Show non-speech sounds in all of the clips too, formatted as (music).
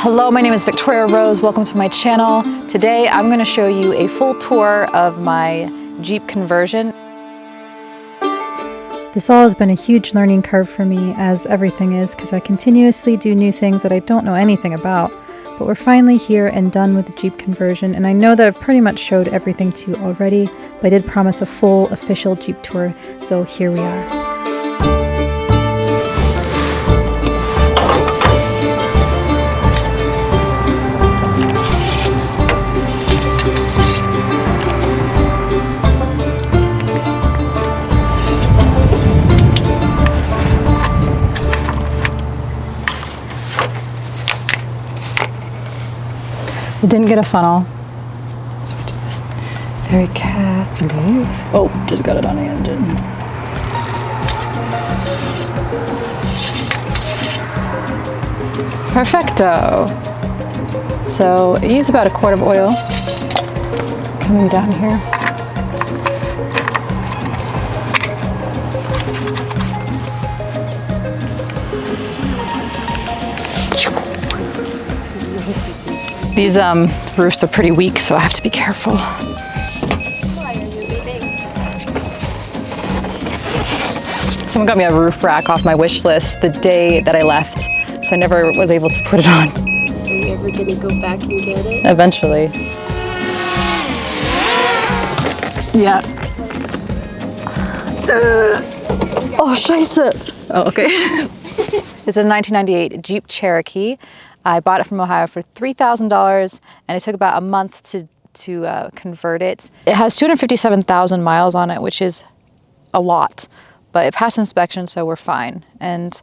Hello, my name is Victoria Rose. Welcome to my channel. Today I'm going to show you a full tour of my Jeep conversion. This all has been a huge learning curve for me, as everything is, because I continuously do new things that I don't know anything about. But we're finally here and done with the Jeep conversion, and I know that I've pretty much showed everything to you already, but I did promise a full official Jeep tour, so here we are. It didn't get a funnel. So we did this very carefully. Oh, just got it on the engine. Perfecto. So use about a quart of oil coming down here. These um, roofs are pretty weak, so I have to be careful. Someone got me a roof rack off my wish list the day that I left, so I never was able to put it on. Are you ever gonna go back and get it? Eventually. Yeah. Uh, oh, scheiße. Oh, okay. (laughs) this is a 1998 Jeep Cherokee. I bought it from Ohio for $3,000 and it took about a month to, to uh, convert it. It has 257,000 miles on it, which is a lot, but it passed inspection, so we're fine. And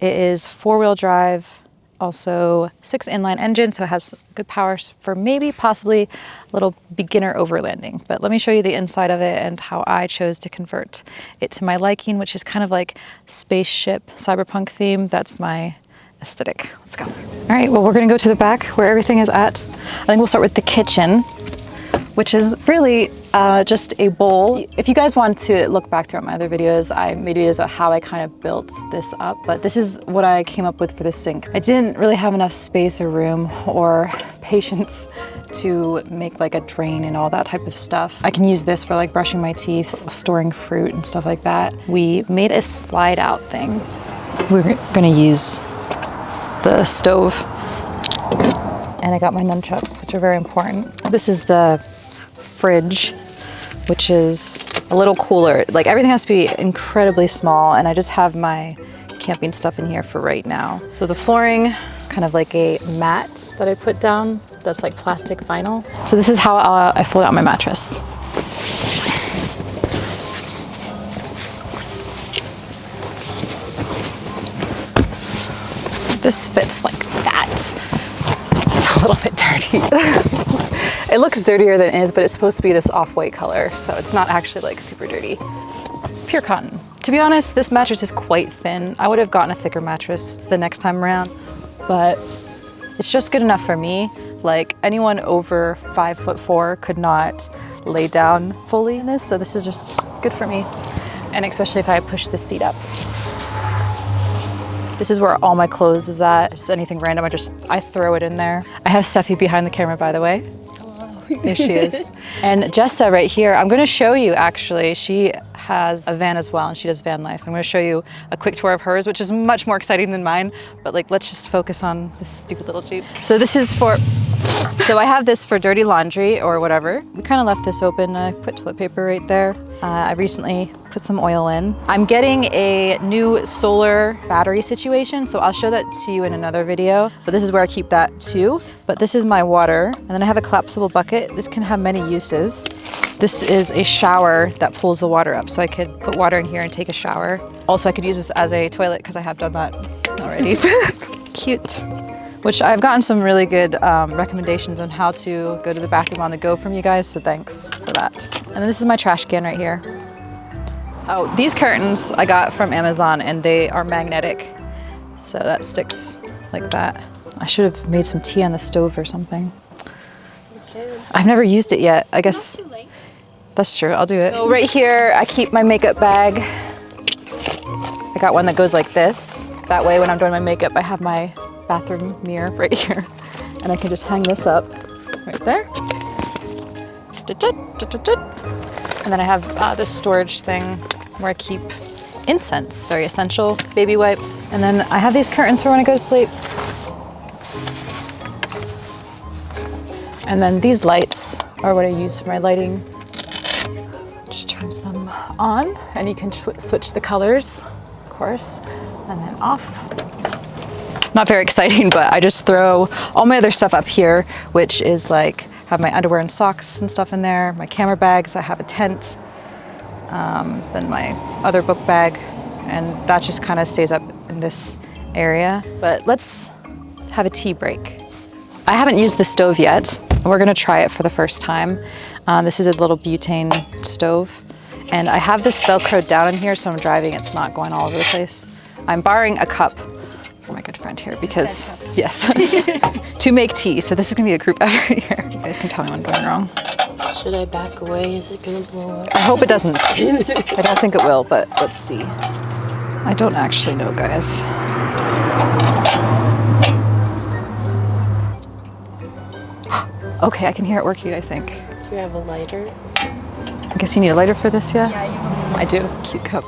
it is four-wheel drive, also six inline engine, so it has good power for maybe possibly a little beginner overlanding. But let me show you the inside of it and how I chose to convert it to my liking, which is kind of like spaceship cyberpunk theme. That's my aesthetic. Let's go. All right, well, we're gonna go to the back where everything is at. I think we'll start with the kitchen, which is really uh, just a bowl. If you guys want to look back throughout my other videos, I made videos of how I kind of built this up, but this is what I came up with for the sink. I didn't really have enough space or room or (laughs) patience to make like a drain and all that type of stuff. I can use this for like brushing my teeth, storing fruit and stuff like that. We made a slide out thing. We're gonna use the stove. And I got my nunchucks, which are very important. This is the fridge, which is a little cooler. Like everything has to be incredibly small and I just have my camping stuff in here for right now. So the flooring, kind of like a mat that I put down that's like plastic vinyl. So this is how uh, I fold out my mattress. This fits like that. It's a little bit dirty. (laughs) it looks dirtier than it is, but it's supposed to be this off-white color, so it's not actually like super dirty. Pure cotton. To be honest, this mattress is quite thin. I would have gotten a thicker mattress the next time around, but it's just good enough for me. Like anyone over five foot four could not lay down fully in this, so this is just good for me. And especially if I push the seat up. This is where all my clothes is at. Just anything random, I just, I throw it in there. I have Steffi behind the camera, by the way. Hello. There she is. (laughs) and Jessa right here, I'm gonna show you actually. She has a van as well and she does van life. I'm gonna show you a quick tour of hers, which is much more exciting than mine, but like, let's just focus on this stupid little Jeep. So this is for, so I have this for dirty laundry or whatever. We kind of left this open. I put toilet paper right there. Uh, I recently put some oil in. I'm getting a new solar battery situation, so I'll show that to you in another video, but this is where I keep that too. But this is my water, and then I have a collapsible bucket. This can have many uses. This is a shower that pulls the water up, so I could put water in here and take a shower. Also, I could use this as a toilet because I have done that already. (laughs) Cute which I've gotten some really good um, recommendations on how to go to the bathroom on the go from you guys, so thanks for that. And then this is my trash can right here. Oh, these curtains I got from Amazon and they are magnetic, so that sticks like that. I should have made some tea on the stove or something. I've never used it yet. I guess that's true. I'll do it. So right here, I keep my makeup bag. I got one that goes like this. That way when I'm doing my makeup, I have my bathroom mirror right here. And I can just hang this up right there. And then I have uh, this storage thing where I keep incense, very essential, baby wipes. And then I have these curtains for when I go to sleep. And then these lights are what I use for my lighting. Just turns them on and you can switch the colors, of course, and then off. Not very exciting, (laughs) but I just throw all my other stuff up here, which is like have my underwear and socks and stuff in there, my camera bags, I have a tent, um, then my other book bag, and that just kind of stays up in this area. But let's have a tea break. I haven't used the stove yet. We're gonna try it for the first time. Um, this is a little butane stove. And I have this Velcro down in here, so I'm driving, it's not going all over the place. I'm borrowing a cup for my good friend here because, (laughs) yes, (laughs) to make tea. So this is gonna be a group (laughs) effort here. You guys can tell me when I'm going wrong. Should I back away? Is it gonna blow up? I hope it doesn't. I don't think it will, but let's see. I don't actually know, guys. (gasps) Okay, I can hear it working, I think. Do you have a lighter? I guess you need a lighter for this, yeah? Yeah, I do. Cute cup.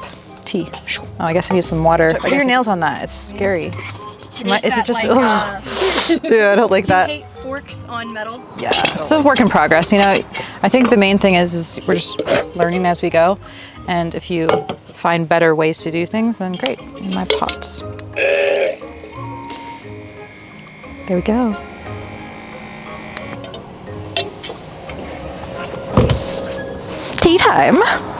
Tea. Oh, I guess I need some water. At your nails on that. It's scary. I- is it just? like, uh, (laughs) yeah, I don't like that. hate forks on metal? Yeah, still work in progress. You know, I think the main thing is, is we're just learning as we go, and if you find better ways to do things, then great. In my pots. There we go. Tea time.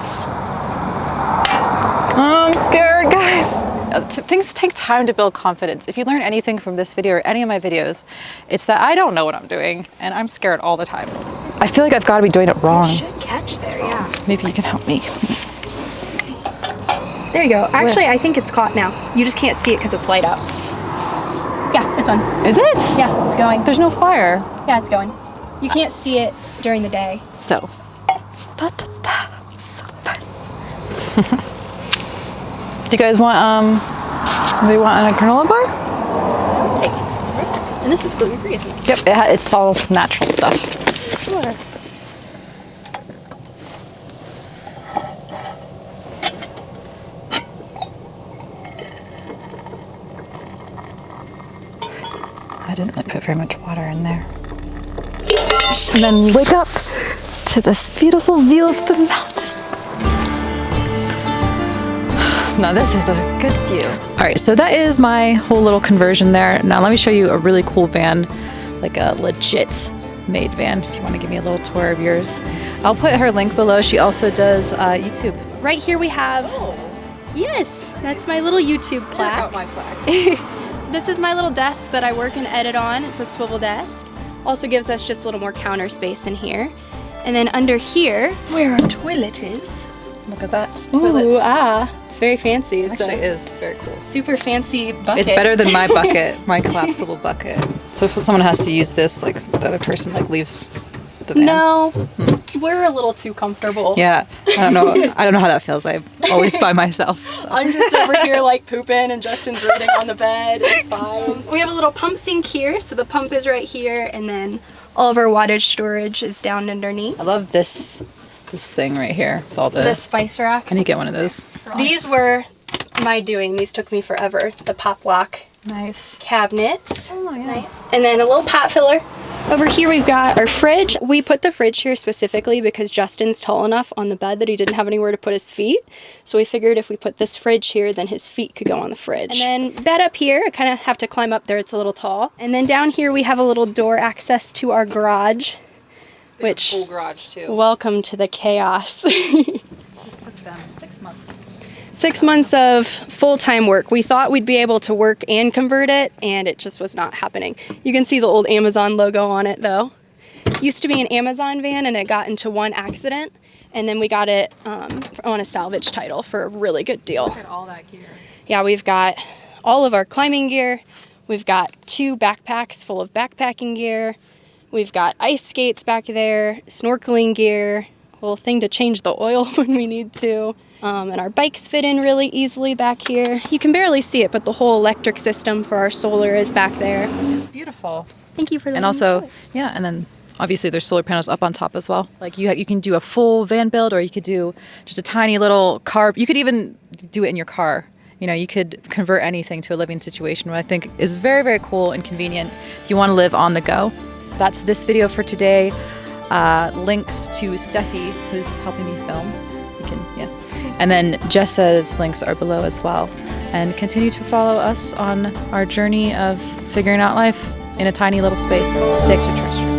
I'm scared, guys. Uh, Things take time to build confidence. If you learn anything from this video or any of my videos, it's that I don't know what I'm doing and I'm scared all the time. I feel like I've got to be doing it wrong. Should catch there, yeah. Maybe you can help me. There you go. Actually, I think it's caught now. You just can't see it because it's light up. Yeah, it's on. Is it? Yeah, it's going. There's no fire. Yeah, it's going. You can't see it during the day. So, da, da, da. So fun. (laughs) Do you guys want um? Do you want a granola bar? Take. And this is gluten free, isn't it? Yep, it it's all natural stuff. Sure. I didn't really put very much water in there. And then wake up to this beautiful view of the mountains. Now this is a good view. All right, so that is my whole little conversion there. Now let me show you a really cool van, like a legit made van, if you want to give me a little tour of yours. I'll put her link below. She also does uh, YouTube. Right here we have. Yes, that's my little YouTube plaque. my plaque. (laughs) This is my little desk that I work and edit on. It's a swivel desk. Also gives us just a little more counter space in here. And then under here, where our toilet is. Look at that. Ooh, ah, it's very fancy. It's Actually, a it is very cool. super fancy bucket. It's better than my (laughs) bucket, my collapsible bucket. So if someone has to use this, like the other person like leaves the van. No, we're a little too comfortable. Yeah, I don't know. (laughs) I don't know how that feels. I'm always by (laughs) myself. so. I'm just over here like pooping and Justin's reading on the bed. It's fine. We have a little pump sink here, so the pump is right here, and then all of our wattage storage is down underneath. I love this this thing right here with all the. The spice rack. I need to get one of those. These were my doing. These took me forever. The pop lock Nice. cabinets. Oh yeah. And then a little pot filler. Over here we've got our fridge. We put the fridge here specifically because Justin's tall enough on the bed that he didn't have anywhere to put his feet. So we figured if we put this fridge here, then his feet could go on the fridge. And then bed up here, I kind of have to climb up there. It's a little tall. And then down here we have a little door access to our garage. Which Full garage too. welcome to the chaos. (laughs) This took them six months. Six months of full time work. We thought we'd be able to work and convert it, and it just was not happening. You can see the old Amazon logo on it though. Used to be an Amazon van, and it got into one accident, and then we got it um, on a salvage title for a really good deal. Look at all that gear. Yeah, we've got all of our climbing gear. We've got two backpacks full of backpacking gear. We've got ice skates back there, snorkeling gear, a little thing to change the oil (laughs) when we need to. Um, and our bikes fit in really easily back here. You can barely see it, but the whole electric system for our solar is back there. It's beautiful. Thank you for that. And also, yeah, and then obviously there's solar panels up on top as well. Like you, you can do a full van build, or you could do just a tiny little car. You could even do it in your car. You know, you could convert anything to a living situation, which I think is very, very cool and convenient if you want to live on the go. That's this video for today. Uh, links to Steffi, who's helping me film. You can, yeah. And then Jessa's links are below as well. And continue to follow us on our journey of figuring out life in a tiny little space. Stay extraterrestrial.